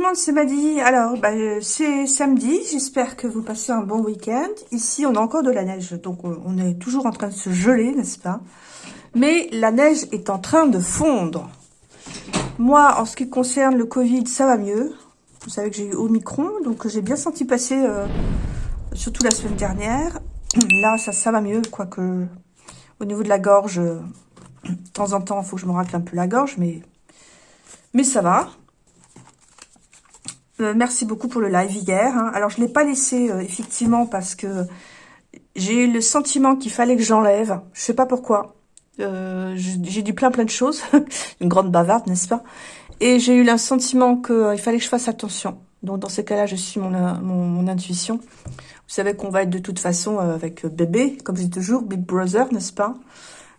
Le monde, c'est Maddy. Alors, bah, c'est samedi. J'espère que vous passez un bon week-end. Ici, on a encore de la neige, donc on est toujours en train de se geler, n'est-ce pas? Mais la neige est en train de fondre. Moi, en ce qui concerne le Covid, ça va mieux. Vous savez que j'ai eu Omicron, donc j'ai bien senti passer, euh, surtout la semaine dernière. Là, ça, ça va mieux, quoique au niveau de la gorge, de temps en temps, il faut que je me racle un peu la gorge, mais, mais ça va. Euh, merci beaucoup pour le live hier. Hein. Alors, je ne l'ai pas laissé, euh, effectivement, parce que j'ai eu le sentiment qu'il fallait que j'enlève. Je sais pas pourquoi. Euh, j'ai dit plein plein de choses. Une grande bavarde, n'est-ce pas? Et j'ai eu le sentiment qu'il fallait que je fasse attention. Donc, dans ces cas-là, je suis mon, mon, intuition. Vous savez qu'on va être de toute façon avec bébé, comme je dis toujours, Big Brother, n'est-ce pas?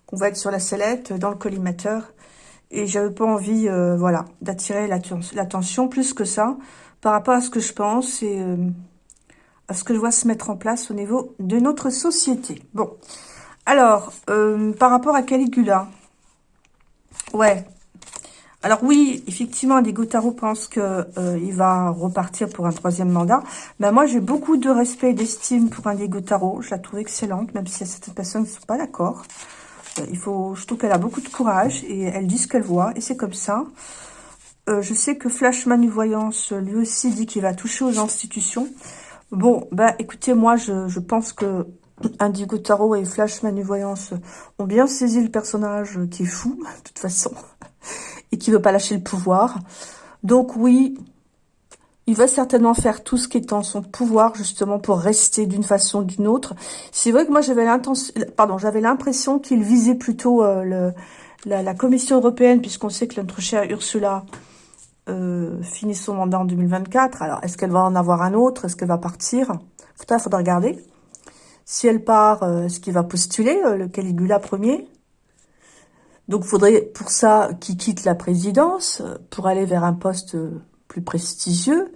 Qu'on va être sur la sellette, dans le collimateur. Et j'avais pas envie, voilà, d'attirer l'attention plus que ça par rapport à ce que je pense et euh, à ce que je vois se mettre en place au niveau de notre société. Bon, alors, euh, par rapport à Caligula, ouais, alors oui, effectivement, Indigo Tarot pense qu'il euh, va repartir pour un troisième mandat. Ben moi, j'ai beaucoup de respect et d'estime pour Indigo Tarot. Je la trouve excellente, même si certaines personnes ne sont pas d'accord. il faut, je trouve qu'elle a beaucoup de courage et elle dit ce qu'elle voit et c'est comme ça. Euh, je sais que Flash Manuvoyance, lui aussi, dit qu'il va toucher aux institutions. Bon, bah écoutez, moi, je, pense que Indigo Tarot et Flash Manuvoyance ont bien saisi le personnage qui est fou, de toute façon, et qui veut pas lâcher le pouvoir. Donc oui, il va certainement faire tout ce qui est en son pouvoir, justement, pour rester d'une façon ou d'une autre. C'est vrai que moi, j'avais l'impression qu'il visait plutôt euh, la, la, Commission européenne, puisqu'on sait que notre chère Ursula euh, finit son mandat en 2024. Alors, est-ce qu'elle va en avoir un autre? Est-ce qu'elle va partir? Il faudra regarder. Si elle part, euh, est-ce qu'il va postuler, euh, le Caligula premier? Donc, faudrait pour ça qu'il quitte la présidence pour aller vers un poste plus prestigieux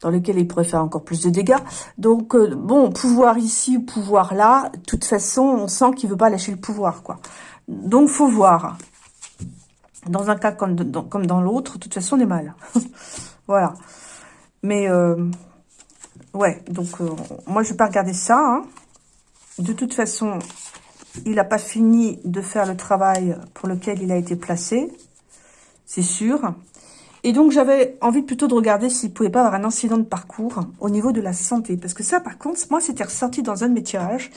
dans lequel il pourrait faire encore plus de dégâts. Donc, bon, pouvoir ici, pouvoir là, de toute façon, on sent qu'il veut pas lâcher le pouvoir, quoi. Donc, faut voir. Dans un cas comme dans, l'autre, de toute façon, on est mal. voilà. Mais, euh, ouais, donc, euh, moi, je vais pas regarder ça. Hein. De toute façon, il n'a pas fini de faire le travail pour lequel il a été placé. C'est sûr. Et donc, j'avais envie plutôt de regarder s'il pouvait pas avoir un incident de parcours au niveau de la santé. Parce que ça, par contre, moi, c'était ressorti dans un de mes tirages.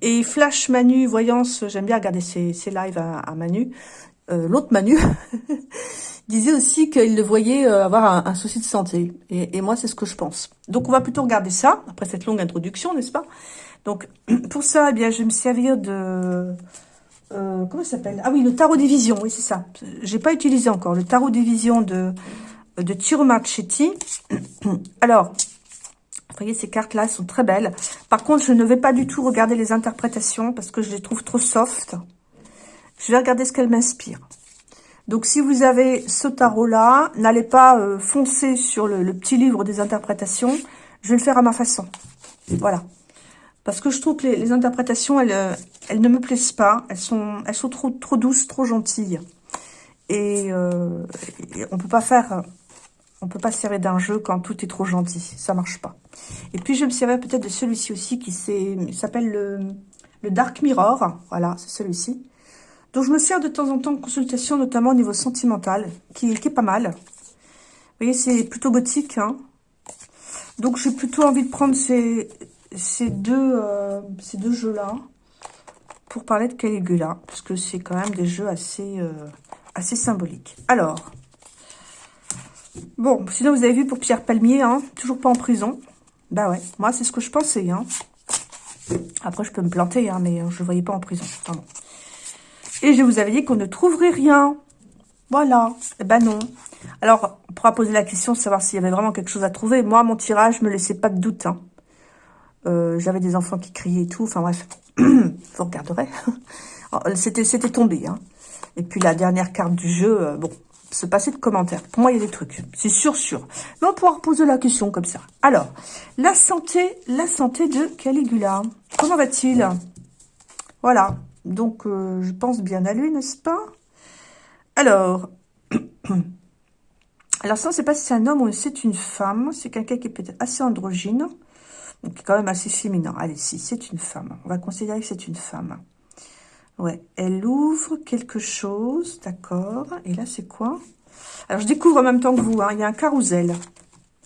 Et Flash Manu, Voyance, j'aime bien regarder ses, lives à Manu. Euh, l'autre Manu, disait aussi qu'il le voyait euh, avoir un, souci de santé. Et, moi, c'est ce que je pense. Donc, on va plutôt regarder ça, après cette longue introduction, n'est-ce pas? Donc, pour ça, eh bien, je vais me servir de... Euh, comment ça s'appelle? Ah oui, le tarot des visions, oui, c'est ça. J'ai pas utilisé encore. Le tarot des visions de, de Tiro Marchetti. Alors, vous voyez, ces cartes-là sont très belles. Par contre, je ne vais pas du tout regarder les interprétations parce que je les trouve trop soft. Je vais regarder ce qu'elle m'inspire. Donc, si vous avez ce tarot-là, n'allez pas euh, foncer sur le, petit livre des interprétations. Je vais le faire à ma façon. Voilà. Parce que je trouve que les, interprétations, elles, euh, elles ne me plaisent pas. Elles sont, elles sont trop, trop douces, trop gentilles. Et, euh, on peut pas faire... On peut pas se servir d'un jeu quand tout est trop gentil. Ça marche pas. Et puis, je me servir peut-être de celui-ci aussi qui s'appelle le, le Dark Mirror. Voilà, c'est celui-ci. Donc, je me sers de temps en temps de consultation, notamment au niveau sentimental, qui, est pas mal. Vous voyez, c'est plutôt gothique. Hein. Donc, j'ai plutôt envie de prendre ces, ces deux, euh, ces deux jeux-là pour parler de Caligula, parce que c'est quand même des jeux assez, euh, symboliques. Alors, bon, sinon vous avez vu pour Pierre Palmier, hein, toujours pas en prison. Bah ouais, moi c'est ce que je pensais. Hein. Après, je peux me planter, mais je ne voyais pas en prison. Pardon. Et je vous avais dit qu'on ne trouverait rien. Voilà. Eh ben non. Alors, on pourra poser la question savoir s'il y avait vraiment quelque chose à trouver. Moi, mon tirage me laissait pas de doute. Hein. Euh, j'avais des enfants qui criaient et tout. Enfin bref, vous regarderez. Oh, c'était tombé. Hein. Et puis la dernière carte du jeu, euh, bon, se passer de commentaires. Pour moi, il y a des trucs. C'est sûr, sûr. Mais on pourra poser la question comme ça. Alors, la santé, la santé de Caligula. Comment va-t-il? Voilà. Donc, euh, je pense bien à lui, n'est-ce pas? Alors, Alors ça, on ne sait pas si c'est un homme ou c'est une femme. C'est quelqu'un qui est peut-être assez androgyne. Donc, quand même assez féminin. Allez, si, c'est une femme. On va considérer que c'est une femme. Ouais, elle ouvre quelque chose, d'accord. Et là, c'est quoi? Alors, je découvre en même temps que vous. Hein. Il y a un carrousel.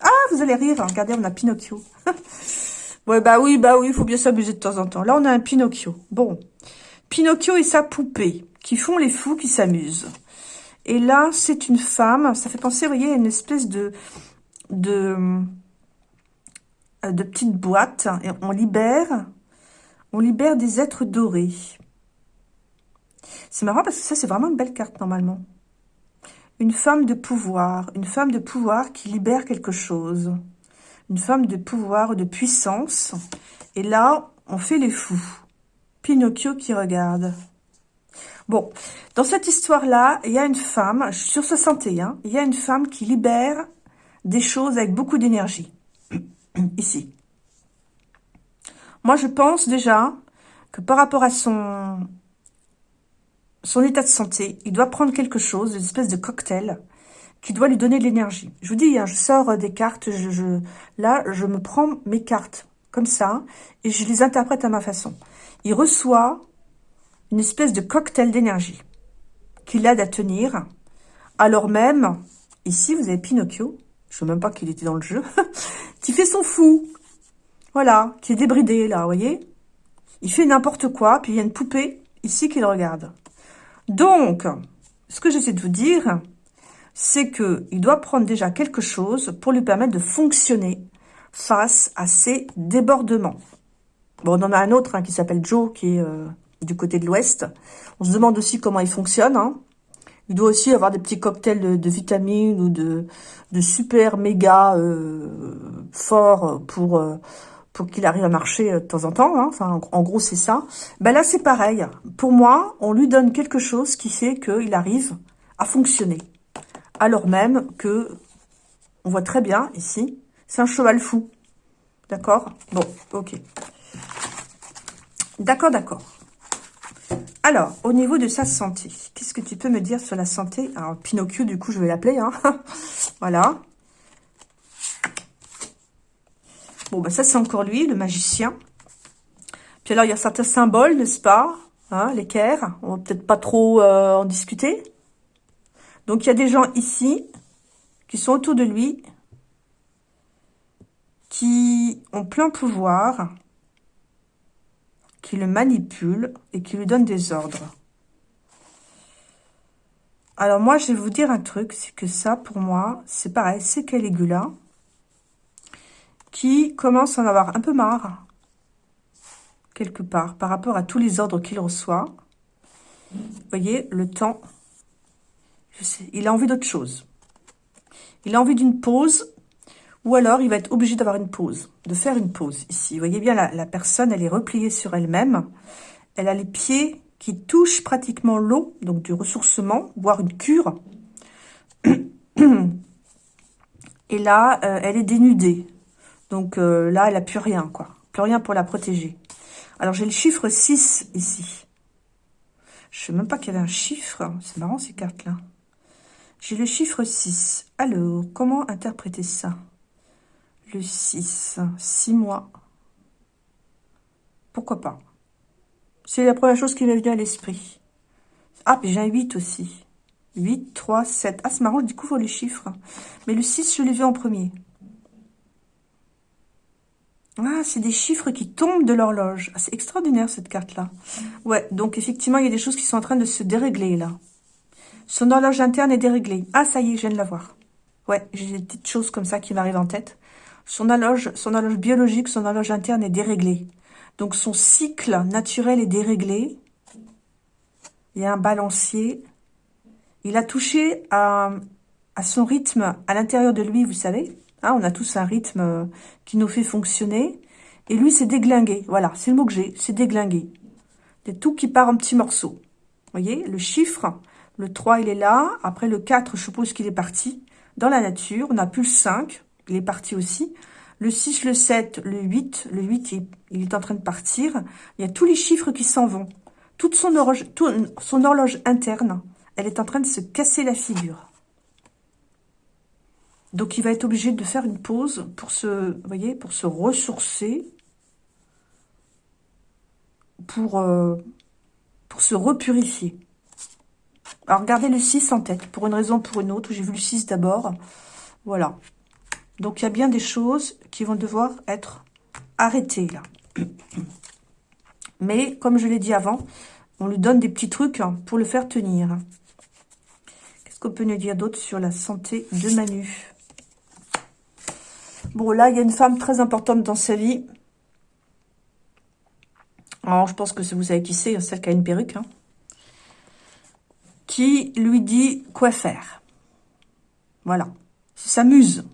Ah, vous allez rire. Regardez, on a Pinocchio. ouais, bah oui, bah oui, il faut bien s'amuser de temps en temps. Là, on a un Pinocchio. Bon. Pinocchio et sa poupée qui font les fous, qui s'amusent. Et là, c'est une femme. Ça fait penser, vous voyez, à une espèce de... de de petites boîtes et on libère on libère des êtres dorés. C'est marrant parce que ça, c'est vraiment une belle carte normalement. Une femme de pouvoir, une femme de pouvoir qui libère quelque chose. Une femme de pouvoir, de puissance. Et là, on fait les fous. Pinocchio qui regarde. Bon, dans cette histoire-là, il y a une femme, sur 61, il y a une femme qui libère des choses avec beaucoup d'énergie. Ici. Moi, je pense déjà que par rapport à son son état de santé, il doit prendre quelque chose, une espèce de cocktail, qui doit lui donner de l'énergie. Je vous dis, hein, je sors des cartes, je, là, je me prends mes cartes comme ça, et je les interprète à ma façon. Il reçoit une espèce de cocktail d'énergie qui l'aide à tenir, alors même, ici, vous avez Pinocchio, je ne sais même pas qu'il était dans le jeu, qui fait son fou, voilà, qui est débridé, là, vous voyez Il fait n'importe quoi, puis il y a une poupée, ici, qui le regarde. Donc, ce que j'essaie de vous dire, c'est qu'il doit prendre déjà quelque chose pour lui permettre de fonctionner face à ces débordements. Bon, on en a un autre hein, qui s'appelle Joe, qui est euh, du côté de l'ouest. On se demande aussi comment il fonctionne. Hein. Il doit aussi avoir des petits cocktails de, vitamines ou de, super méga euh, forts pour, euh, pour qu'il arrive à marcher de temps en temps. Hein. Enfin, en, gros, c'est ça. Ben là, c'est pareil. Pour moi, on lui donne quelque chose qui fait qu'il arrive à fonctionner. Alors même que, on voit très bien ici, c'est un cheval fou. D'accord? Bon, ok. D'accord, d'accord. Alors, au niveau de sa santé, qu'est-ce que tu peux me dire sur la santé? Alors, Pinocchio, du coup, je vais l'appeler. Hein. voilà. Bon, bah ça, c'est encore lui, le magicien. Puis alors, il y a certains symboles, n'est-ce pas hein, L'équerre, on va peut-être pas trop euh, en discuter. Donc, il y a des gens ici qui sont autour de lui, qui ont plein pouvoir, qui le manipulent et qui lui donnent des ordres. Alors moi, je vais vous dire un truc, c'est que ça, pour moi, c'est pareil, c'est Caligula qui commence à en avoir un peu marre, quelque part, par rapport à tous les ordres qu'il reçoit. Voyez, le temps, je sais, il a envie d'autre chose. Il a envie d'une pause, ou alors il va être obligé d'avoir une pause, de faire une pause ici. Vous voyez bien, la, personne, elle est repliée sur elle-même. Elle a les pieds qui touchent pratiquement l'eau, donc du ressourcement, voire une cure. Et là, euh, elle est dénudée. Donc euh, là, elle n'a plus rien, quoi. Plus rien pour la protéger. Alors, j'ai le chiffre 6 ici. Je sais même pas qu'il y avait un chiffre. C'est marrant, ces cartes-là. J'ai le chiffre 6. Alors, comment interpréter ça? Le 6. 6 mois. Pourquoi pas? C'est la première chose qui m'est venue à l'esprit. Ah, puis j'ai un 8 aussi. 8, 3, 7. Ah, c'est marrant, je découvre les chiffres. Mais le 6, je l'ai vu en premier. Ah, c'est des chiffres qui tombent de l'horloge. Ah, c'est extraordinaire, cette carte-là. Ouais, donc effectivement, il y a des choses qui sont en train de se dérégler, là. Son horloge interne est déréglée. Ah, ça y est, je viens de la voir. Ouais, j'ai des petites choses comme ça qui m'arrivent en tête. Son horloge, son horloge biologique, son horloge interne est déréglée. Donc, son cycle naturel est déréglé. Il y a un balancier. Il a touché à, son rythme à l'intérieur de lui, vous savez. Hein, on a tous un rythme euh, qui nous fait fonctionner. Et lui, c'est déglingué. Voilà, c'est le mot que j'ai, c'est déglingué. C'est tout qui part en petits morceaux. Vous voyez, le chiffre, le 3, il est là. Après, le 4, je suppose qu'il est parti dans la nature. On a plus le 5, il est parti aussi. Le 6, le 7, le 8, le 8, il, est en train de partir. Il y a tous les chiffres qui s'en vont. Toute son horloge, son horloge interne, elle est en train de se casser la figure. Donc, il va être obligé de faire une pause pour se, voyez, pour se ressourcer, pour, euh, pour se repurifier. Alors, regardez le 6 en tête, pour une raison ou pour une autre. J'ai vu le 6 d'abord. Voilà. Donc, il y a bien des choses qui vont devoir être arrêtées, là. Mais, comme je l'ai dit avant, on lui donne des petits trucs pour le faire tenir. Qu'est-ce qu'on peut nous dire d'autre sur la santé de Manu? Bon, là, il y a une femme très importante dans sa vie. Alors, je pense que vous savez qui c'est, celle qui a une perruque. Hein. qui lui dit quoi faire. Voilà. S'amuse.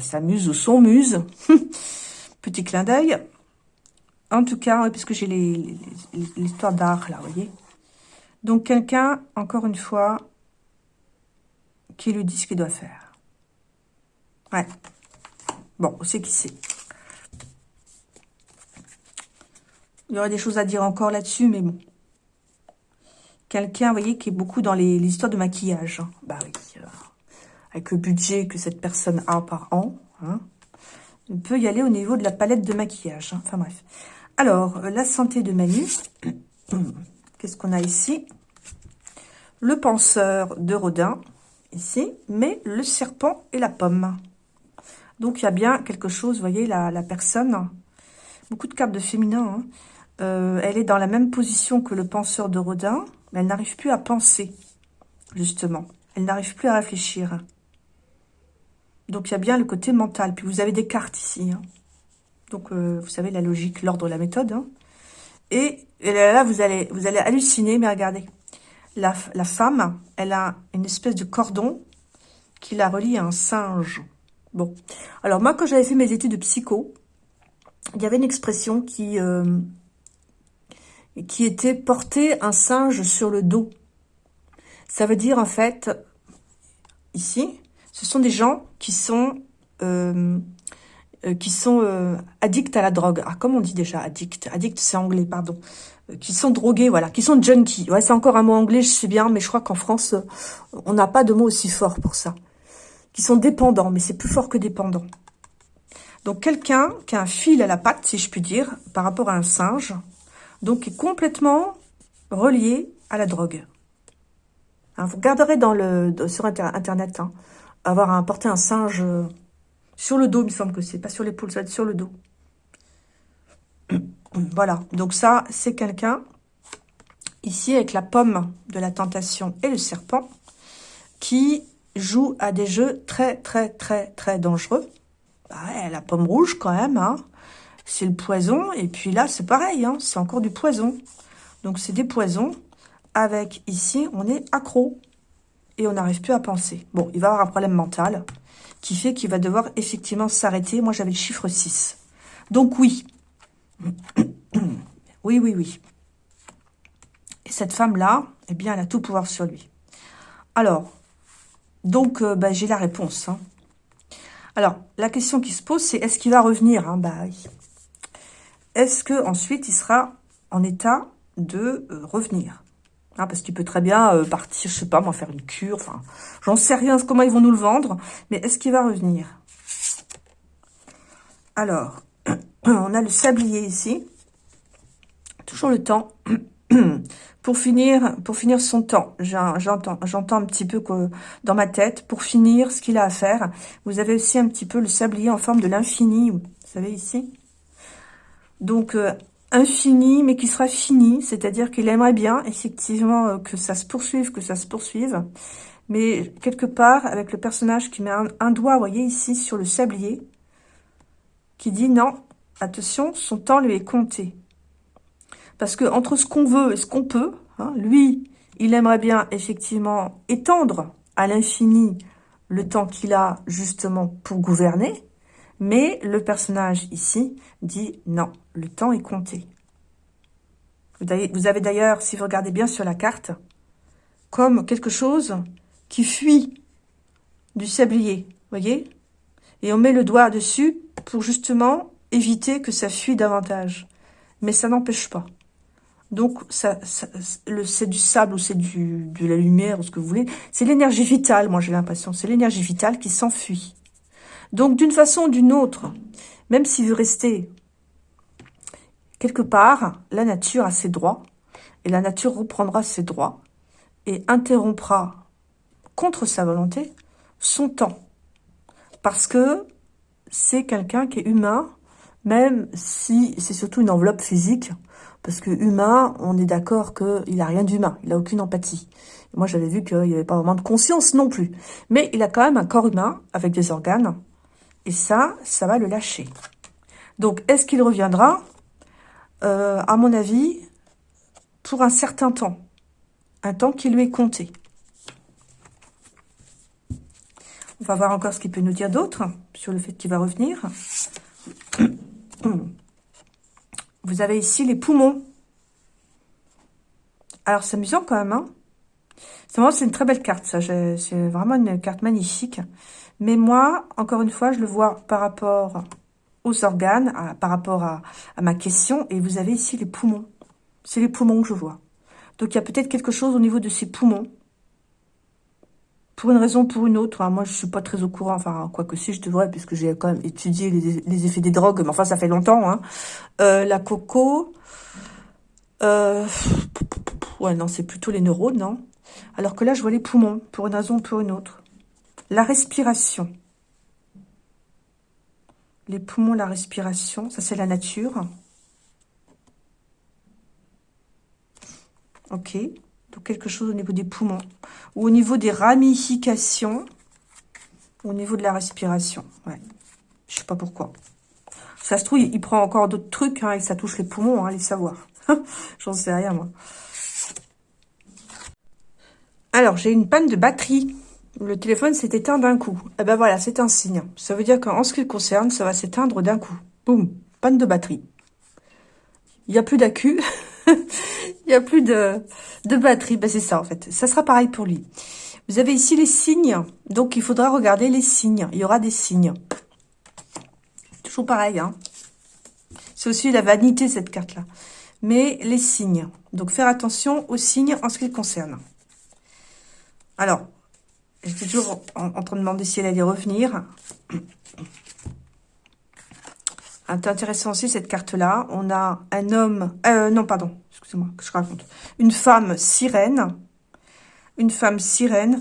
S'amuse ou son muse. Petit clin d'œil. En tout cas, puisque j'ai l'histoire d'art, là, vous voyez. Donc, quelqu'un, encore une fois, qui lui dit ce qu'il doit faire. Ouais. Bon, on sait qui c'est. Il y aurait des choses à dire encore là-dessus, mais bon. Quelqu'un, vous voyez, qui est beaucoup dans les, histoires de maquillage. Hein. Bah oui, euh, avec le budget que cette personne a par an. Hein. Peut y aller au niveau de la palette de maquillage. Hein. Enfin bref. Alors, euh, la santé de Manu. Qu'est-ce qu'on a ici? Le penseur de Rodin, ici. Mais le serpent et la pomme. Donc, il y a bien quelque chose, vous voyez, la, personne, beaucoup de cartes de féminin, hein. euh, elle est dans la même position que le penseur de Rodin, mais elle n'arrive plus à penser, justement. Elle n'arrive plus à réfléchir. Donc, il y a bien le côté mental. Puis, vous avez des cartes ici. Hein. Donc, euh, vous savez, la logique, l'ordre, la méthode. Hein. Et, là, vous allez, vous allez halluciner, mais regardez. La, la femme, elle a une espèce de cordon qui la relie à un singe. Bon, alors moi, quand j'avais fait mes études de psycho, il y avait une expression qui, euh, qui était porter un singe sur le dos. Ça veut dire, en fait, ici, ce sont des gens qui sont, euh, euh, qui sont addicts à la drogue. Ah, comment on dit déjà addict Addict, c'est anglais, pardon. qui sont drogués, voilà, qui sont junkies. Ouais, c'est encore un mot anglais, je sais bien, mais je crois qu'en France, on n'a pas de mot aussi fort pour ça qui sont dépendants, mais c'est plus fort que dépendant. Donc quelqu'un qui a un fil à la patte, si je puis dire, par rapport à un singe, donc qui est complètement relié à la drogue. Hein, vous regarderez sur Internet, hein, avoir à porter un singe euh, sur le dos, il me semble que c'est, pas sur l'épaule, ça va être sur le dos. Voilà, donc ça, c'est quelqu'un, ici, avec la pomme de la tentation et le serpent, qui joue à des jeux très, très, très, très dangereux. Bah la pomme rouge, quand même, hein. C'est le poison. Et puis là, c'est pareil, hein. C'est encore du poison. Donc, c'est des poisons. Avec, ici, on est accro. Et on n'arrive plus à penser. Bon, il va avoir un problème mental qui fait qu'il va devoir effectivement s'arrêter. Moi, j'avais le chiffre 6. Donc, oui. oui, oui, oui. Et cette femme-là, eh bien, elle a tout pouvoir sur lui. Alors, donc, euh, bah, j'ai la réponse. Hein. Alors, la question qui se pose, c'est est-ce qu'il va revenir hein? Bah. Est-ce que ensuite il sera en état de euh, revenir? Hein, Parce qu'il peut très bien euh, partir, je sais pas, moi, faire une cure. Enfin, j'en sais rien comment ils vont nous le vendre. Mais est-ce qu'il va revenir? Alors, on a le sablier ici. Toujours le temps pour finir, pour finir son temps, j'entends un petit peu dans ma tête, pour finir ce qu'il a à faire, vous avez aussi un petit peu le sablier en forme de l'infini, vous savez ici Donc, euh, infini, mais qui sera fini, c'est-à-dire qu'il aimerait bien, effectivement, euh, que ça se poursuive, que ça se poursuive, mais quelque part, avec le personnage qui met un, doigt, vous voyez, ici, sur le sablier, qui dit non, attention, son temps lui est compté. Parce que entre ce qu'on veut et ce qu'on peut, hein, lui, il aimerait bien effectivement étendre à l'infini le temps qu'il a justement pour gouverner, mais le personnage ici dit non, le temps est compté. Vous avez d'ailleurs, si vous regardez bien sur la carte, comme quelque chose qui fuit du sablier, voyez? Et on met le doigt dessus pour justement éviter que ça fuit davantage. Mais ça n'empêche pas. Donc, c'est du sable ou c'est de la lumière ou ce que vous voulez. C'est l'énergie vitale, moi j'ai l'impression. C'est l'énergie vitale qui s'enfuit. Donc, d'une façon ou d'une autre, même s'il veut rester quelque part, la nature a ses droits. Et la nature reprendra ses droits et interrompra, contre sa volonté, son temps. Parce que c'est quelqu'un qui est humain, même si c'est surtout une enveloppe physique, parce que humain, on est d'accord qu'il n'a rien d'humain, il n'a aucune empathie. Moi, j'avais vu qu'il n'y avait pas vraiment de conscience non plus. Mais il a quand même un corps humain avec des organes. Et ça, ça va le lâcher. Donc, est-ce qu'il reviendra? Euh, À mon avis, pour un certain temps. Un temps qui lui est compté. On va voir encore ce qu'il peut nous dire d'autre sur le fait qu'il va revenir. Vous avez ici les poumons. Alors, c'est amusant quand même. Hein c'est une très belle carte, ça. C'est vraiment une carte magnifique. Mais moi, encore une fois, je le vois par rapport aux organes, par rapport à, ma question. Et vous avez ici les poumons. C'est les poumons que je vois. Donc, il y a peut-être quelque chose au niveau de ces poumons pour une raison ou pour une autre, hein, moi je suis pas très au courant, enfin quoi que si je devrais, puisque j'ai quand même étudié les, effets des drogues, mais enfin ça fait longtemps. Hein. Euh, la coco, euh, ouais non c'est plutôt les neurones, non Alors que là je vois les poumons, pour une raison ou pour une autre. La respiration. Les poumons, la respiration, ça c'est la nature. Ok. Donc quelque chose au niveau des poumons. Ou au niveau des ramifications. Au niveau de la respiration. Ouais. Je sais pas pourquoi. Ça se trouve, il prend encore d'autres trucs hein, et ça touche les poumons, hein, les savoirs. J'en sais rien, moi. Alors, j'ai une panne de batterie. Le téléphone s'est éteint d'un coup. Eh ben voilà, c'est un signe. Ça veut dire qu'en ce qui le concerne, ça va s'éteindre d'un coup. Boum, panne de batterie. Il n'y a plus d'accu. Il n'y a plus de, de batterie. Ben, c'est ça, en fait. Ça sera pareil pour lui. Vous avez ici les signes. Donc, il faudra regarder les signes. Il y aura des signes. Toujours pareil, hein. C'est aussi la vanité, cette carte-là. Mais les signes. Donc, faire attention aux signes en ce qui le concerne. Alors, j'étais toujours en, train de demander si elle allait revenir. Intéressant aussi cette carte-là. On a un homme... Euh, non, pardon. Excusez-moi, que je raconte. Une femme sirène. Une femme sirène.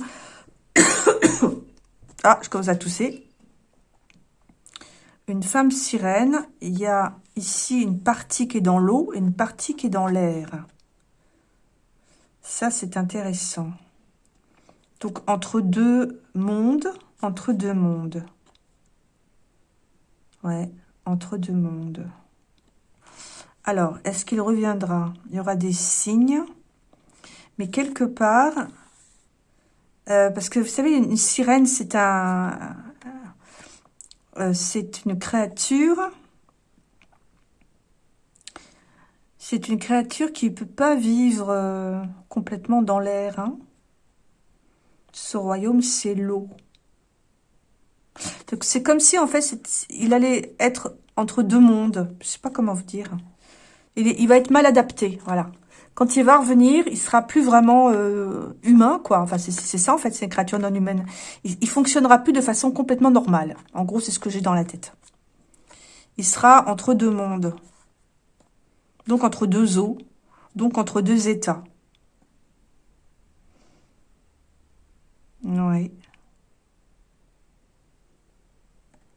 ah, je commence à tousser. Une femme sirène. Il y a ici une partie qui est dans l'eau et une partie qui est dans l'air. Ça, c'est intéressant. Donc, entre deux mondes. Entre deux mondes. Ouais entre deux mondes. Alors, est-ce qu'il reviendra? Il y aura des signes, mais quelque part, euh, parce que vous savez, une sirène, c'est un, euh, une créature, c'est une créature qui ne peut pas vivre euh, complètement dans l'air. Hein. Ce royaume, c'est l'eau. Donc c'est comme si en fait il allait être entre deux mondes. Je sais pas comment vous dire. Il, va être mal adapté, voilà. Quand il va revenir, il sera plus vraiment euh, humain, quoi. Enfin, c'est ça, en fait, c'est une créature non humaine. Il, il fonctionnera plus de façon complètement normale. En gros, c'est ce que j'ai dans la tête. Il sera entre deux mondes. Donc, entre deux eaux. Donc, entre deux états. Oui.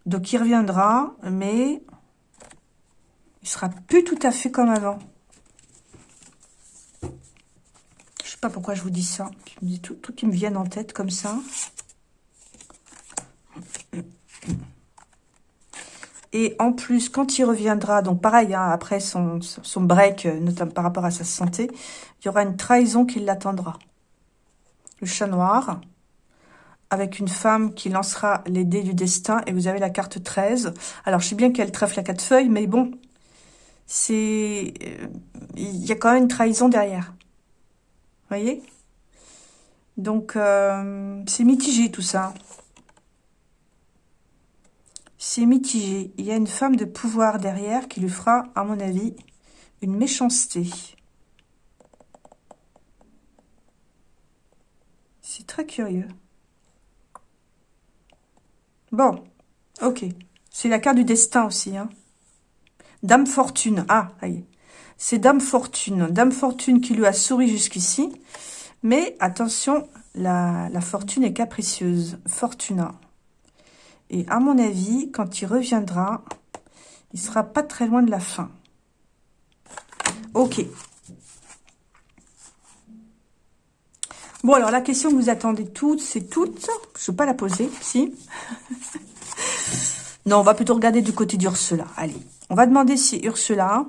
Donc, il reviendra, mais il sera plus tout à fait comme avant. Je sais pas pourquoi je vous dis ça. tout, tout qui me vienne en tête comme ça. Et en plus, quand il reviendra, donc pareil, hein, après son, son break, euh, notamment par rapport à sa santé, il y aura une trahison qui l'attendra. Le chat noir avec une femme qui lancera les dés du destin et vous avez la carte 13. Alors, je sais bien qu'elle trèfle à quatre feuilles, mais bon, c'est... Euh, il y a quand même une trahison derrière. Vous voyez? Donc, euh, c'est mitigé tout ça. C'est mitigé. Il y a une femme de pouvoir derrière qui lui fera, à mon avis, une méchanceté. C'est très curieux. Bon, ok. C'est la carte du destin aussi. Hein. Dame Fortune. Ah, C'est Dame Fortune. Dame Fortune qui lui a souri jusqu'ici. Mais attention, la, fortune est capricieuse. Fortuna. Et à mon avis, quand il reviendra, il sera pas très loin de la fin. Ok. Bon, alors la question que vous attendez toutes, c'est toutes. Je ne vais pas la poser, si. non, on va plutôt regarder du côté d'Ursula. Allez, on va demander si Ursula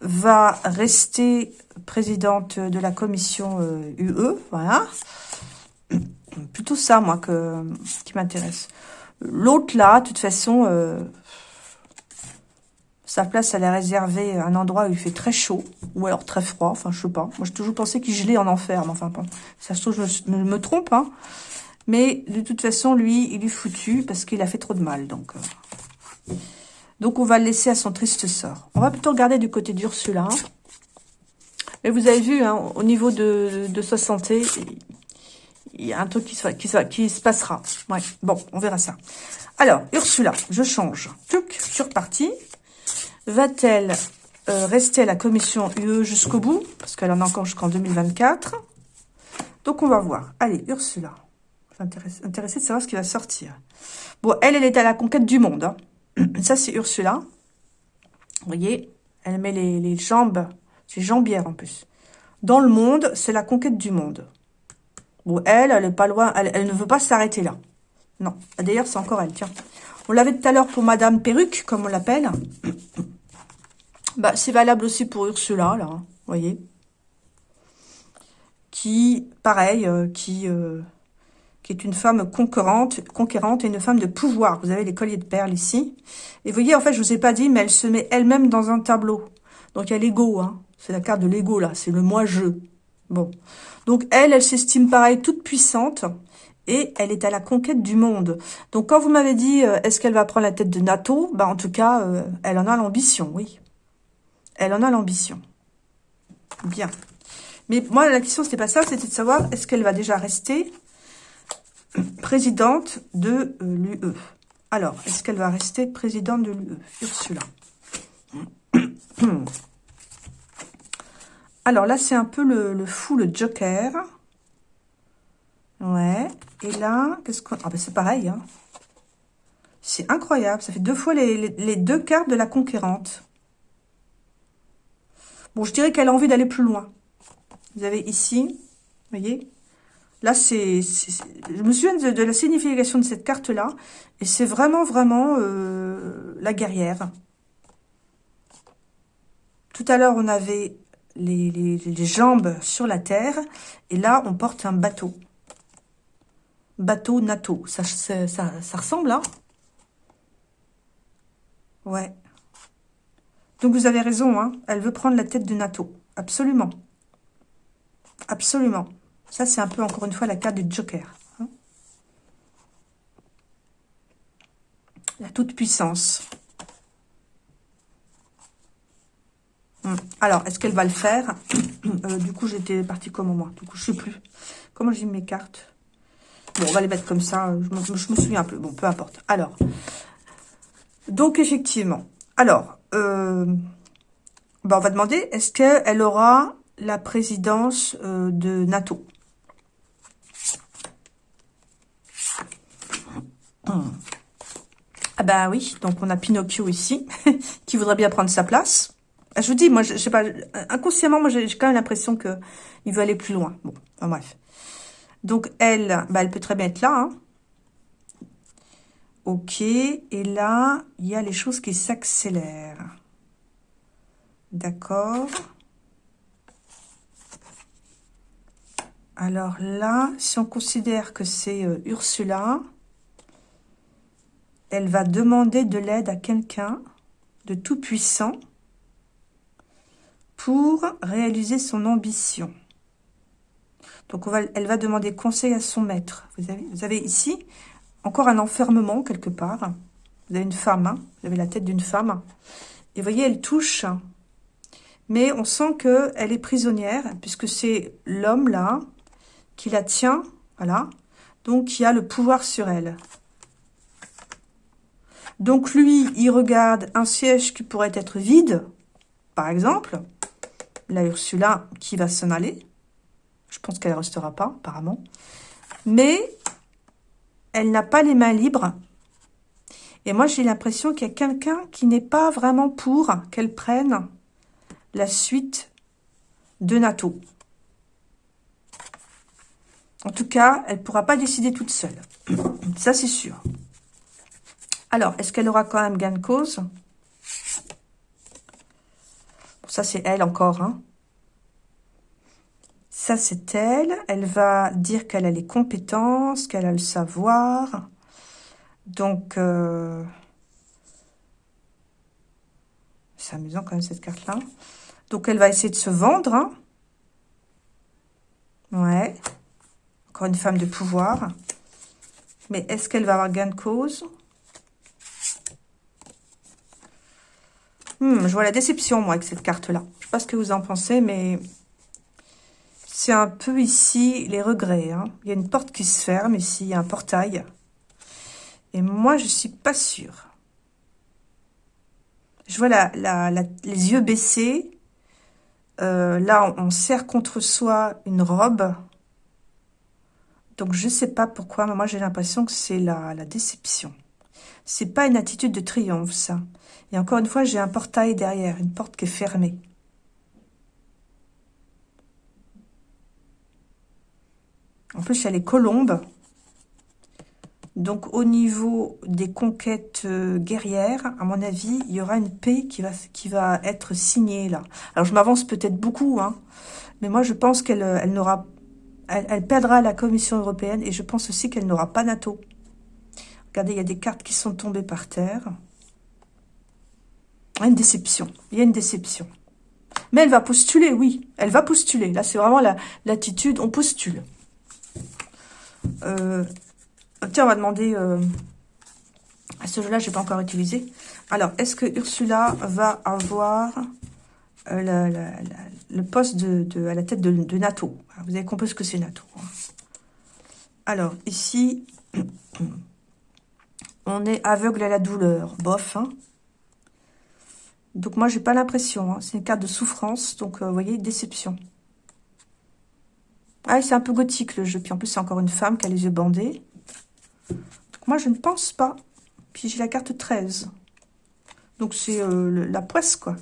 va rester présidente de la commission UE. Euh, voilà. Plutôt ça, moi, que, qui m'intéresse. L'autre, là, de toute façon, euh, sa place, elle est réservée à un endroit où il fait très chaud, ou alors très froid, enfin, je sais pas. Moi, j'ai toujours pensé qu'il gelait en enfer, mais enfin, ça se trouve, je me, trompe, hein. Mais, de toute façon, lui, il est foutu, parce qu'il a fait trop de mal, donc... Euh. Donc, on va le laisser à son triste sort. On va plutôt regarder du côté d'Ursula. Mais vous avez vu, hein, au niveau de, de, sa santé, il y a un truc qui se, passera. Bon, on verra ça. Alors, Ursula, je change. Tuc, je suis. Va-t-elle euh, rester à la commission UE jusqu'au bout? Parce qu'elle en a encore jusqu'en 2024. Donc, on va voir. Allez, Ursula. Intéressée de savoir ce qui va sortir. Bon, elle, elle est à la conquête du monde. Hein. Ça, c'est Ursula. Vous voyez, elle met les, jambes, c'est jambière en plus. Dans le monde, c'est la conquête du monde. Bon, elle, elle est pas loin, elle, ne veut pas s'arrêter là. Non, d'ailleurs, c'est encore elle, tiens. On l'avait tout à l'heure pour Madame Perruque, comme on l'appelle. Bah, c'est valable aussi pour Ursula, là, vous voyez. Qui, pareil, euh, qui, euh, est une femme conquérante, et une femme de pouvoir. Vous avez les colliers de perles ici. Et vous voyez, en fait, je vous ai pas dit, mais elle se met elle-même dans un tableau. Donc, il y a l'ego, hein. C'est la carte de l'ego, là. C'est le moi-je. Bon. Donc, elle, elle s'estime, pareil, toute puissante. Et elle est à la conquête du monde. Donc, quand vous m'avez dit, euh, est-ce qu'elle va prendre la tête de NATO? Bah, en tout cas, elle en a l'ambition, oui. Elle en a l'ambition. Bien. Mais moi, la question, c'était pas ça. C'était de savoir, est-ce qu'elle va déjà rester présidente de euh, l'UE Alors, est-ce qu'elle va rester présidente de l'UE Ursula. Alors là, c'est un peu le, fou, le joker. Ouais. Et là, qu'est-ce qu'on... Ah ben c'est pareil, hein. C'est incroyable. Ça fait deux fois les deux cartes de la conquérante. Bon, je dirais qu'elle a envie d'aller plus loin. Vous avez ici, vous voyez Là, c'est... Je me souviens de, la signification de cette carte-là. Et c'est vraiment, vraiment euh, la guerrière. Tout à l'heure, on avait les, jambes sur la terre. Et là, on porte un bateau. Bateau NATO. Ça, ressemble, hein Ouais. Donc vous avez raison, hein. elle veut prendre la tête de NATO. Absolument. Absolument. Ça, c'est un peu, encore une fois, la carte du Joker. Hein. La toute-puissance. Hum. Alors, est-ce qu'elle va le faire? Euh, Du coup, j'étais partie comme moi. Du coup, je sais plus. Comment j'ai mes cartes? Bon, on va les mettre comme ça. Je me, je me souviens un peu. Bon, peu importe. Alors, donc, effectivement. Alors, euh, bah, on va demander, est-ce qu'elle aura la présidence euh, de NATO? Ah bah oui, donc on a Pinocchio ici, qui voudrait bien prendre sa place. Ah, je vous dis, moi, je, sais pas, inconsciemment, moi, j'ai quand même l'impression que il veut aller plus loin. Bon, enfin bref. Donc, elle, bah, elle peut très bien être là, hein. Ok, et là, il y a les choses qui s'accélèrent. D'accord. Alors là, si on considère que c'est euh, Ursula, elle va demander de l'aide à quelqu'un de tout puissant pour réaliser son ambition. Donc, elle va demander conseil à son maître. Vous avez, ici encore un enfermement quelque part. Vous avez une femme, hein. vous avez la tête d'une femme. Et vous voyez, elle touche. Mais on sent qu'elle est prisonnière, puisque c'est l'homme là qui la tient Voilà. Donc, y a le pouvoir sur elle. Donc, lui, il regarde un siège qui pourrait être vide, par exemple. La Ursula qui va s'en aller. Je pense qu'elle ne restera pas, apparemment. Mais, elle n'a pas les mains libres. Et moi, j'ai l'impression qu'il y a quelqu'un qui n'est pas vraiment pour qu'elle prenne la suite de NATO. En tout cas, elle ne pourra pas décider toute seule. Ça, c'est sûr. Alors, est-ce qu'elle aura quand même gain de cause? Ça, c'est elle encore. Hein. Ça, c'est elle. Elle va dire qu'elle a les compétences, qu'elle a le savoir. Donc, euh, c'est amusant quand même cette carte-là. Donc, elle va essayer de se vendre. Hein. Ouais. Encore une femme de pouvoir. Mais est-ce qu'elle va avoir gain de cause? Hmm, Je vois la déception, moi, avec cette carte-là. Je ne sais pas ce que vous en pensez, mais c'est un peu ici les regrets. Hein. Il y a une porte qui se ferme ici, il y a un portail. Et moi, je suis pas sûre. Je vois la, les yeux baissés. Euh, là, on, serre contre soi une robe. Donc, je sais pas pourquoi, mais moi, j'ai l'impression que c'est la déception. C'est pas une attitude de triomphe, ça. Et encore une fois, j'ai un portail derrière, une porte qui est fermée. En plus, il y a les colombes. Donc, au niveau des conquêtes euh, guerrières, à mon avis, il y aura une paix qui va, être signée là. Alors, je m'avance peut-être beaucoup, hein, mais moi, je pense qu'elle euh, n'aura, elle, perdra la Commission européenne et je pense aussi qu'elle n'aura pas NATO. Regardez, il y a des cartes qui sont tombées par terre. Une déception. Il y a une déception. Mais elle va postuler, oui. Elle va postuler. Là, c'est vraiment l'attitude. on postule. Euh, Tiens, on va demander... Euh, à ce jeu-là, je n'ai pas encore utilisé. Alors, est-ce que Ursula va avoir euh, le poste de, à la tête de, NATO? Vous avez compris ce que c'est NATO. Hein. Alors, ici, on est aveugle à la douleur. Bof, hein. Donc, moi, j'ai pas l'impression. Hein. C'est une carte de souffrance. Donc, euh, vous voyez, déception. Ah, c'est un peu gothique, le jeu. Puis, en plus, c'est encore une femme qui a les yeux bandés. Moi, je ne pense pas. Puis j'ai la carte 13. Donc c'est euh, la poisse, quoi.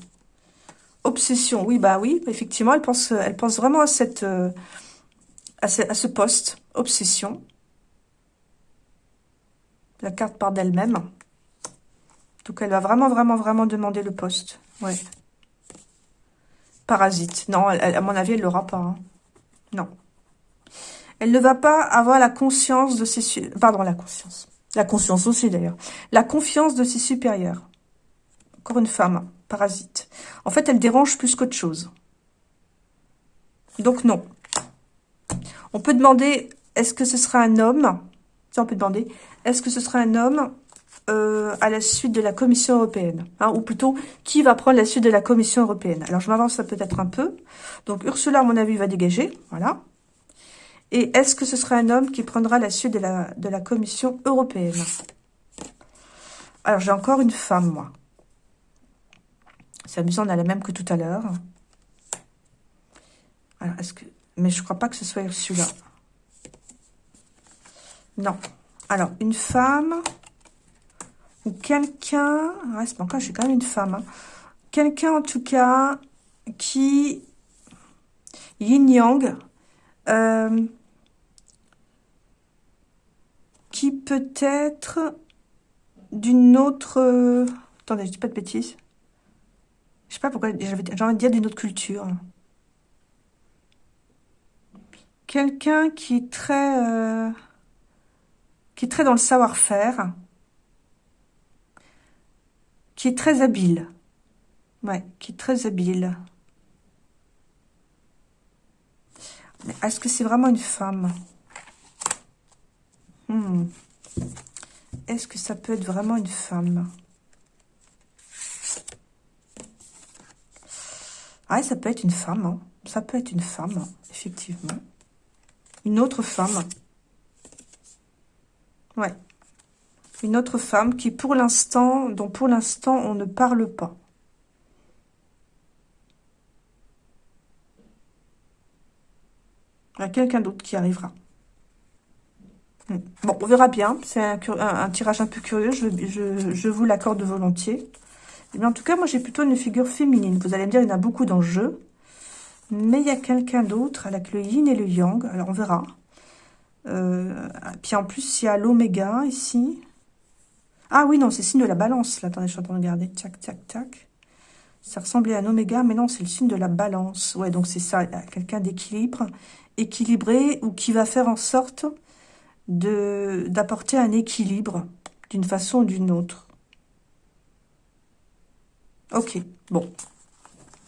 Obsession, oui, bah oui, effectivement, elle pense, pense vraiment euh, à, ce, poste. Obsession. La carte part d'elle-même. Donc elle va vraiment, vraiment, vraiment demander le poste. Ouais. Parasite. Non, à mon avis, elle l'aura pas. Hein. Non. Elle ne va pas avoir la conscience de ses... Pardon, la conscience. La conscience aussi, d'ailleurs. La confiance de ses supérieurs. Encore une femme, parasite. En fait, elle dérange plus qu'autre chose. Donc, non. On peut demander, est-ce que ce sera un homme? Ça, on peut demander, est-ce que ce sera un homme euh, à la suite de la Commission européenne hein, Ou plutôt, qui va prendre la suite de la Commission européenne? Alors, je m'avance peut-être un peu. Donc, Ursula, à mon avis, va dégager. Voilà. Et est-ce que ce sera un homme qui prendra la suite de la, Commission européenne? Alors, j'ai encore une femme, moi. C'est amusant, on a la même que tout à l'heure. Mais je crois pas que ce soit celui-là. Non. Alors, une femme ou quelqu'un... C'est pas encore, j'ai quand même une femme. Hein. Quelqu'un, en tout cas, qui... Yin-yang... Euh, qui peut être d'une autre... Attendez, je dis pas de bêtises. Je sais pas pourquoi, j'ai envie de dire d'une autre culture. Quelqu'un qui est très... Euh, qui est très dans le savoir-faire. Qui est très habile. Ouais, qui est très habile. Est-ce que c'est vraiment une femme? Hmm. Est-ce que ça peut être vraiment une femme? Ah, ça peut être une femme. Hein. Ça peut être une femme, effectivement. Une autre femme. Ouais. Une autre femme qui, pour l'instant, dont pour l'instant, on ne parle pas. Il y a quelqu'un d'autre qui arrivera. Hmm. Bon, on verra bien. C'est un, tirage un peu curieux, je, vous l'accorde volontiers. Mais en tout cas, moi, j'ai plutôt une figure féminine. Vous allez me dire, il y en a beaucoup dans. Mais il y a quelqu'un d'autre avec le yin et le yang. Alors, on verra. Euh, puis en plus, il y a l'oméga ici. Ah oui, non, c'est signe de la balance. Attendez, je suis en train de regarder. Tac, tac, tac. Ça ressemblait à un oméga, mais non, c'est le signe de la balance. Ouais, donc c'est ça, quelqu'un d'équilibre, équilibré, ou qui va faire en sorte d'apporter un équilibre d'une façon ou d'une autre. Ok, bon.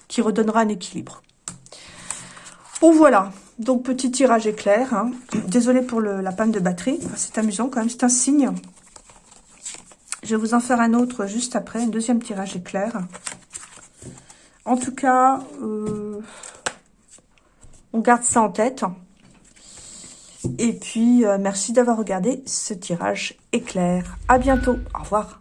Qui redonnera un équilibre. Bon, voilà. Donc, petit tirage éclair. Hein. Désolée pour la panne de batterie. C'est amusant quand même, c'est un signe. Je vais vous en faire un autre juste après, un deuxième tirage éclair. En tout cas, euh, on garde ça en tête. Et puis, euh, merci d'avoir regardé ce tirage éclair. À bientôt. Au revoir.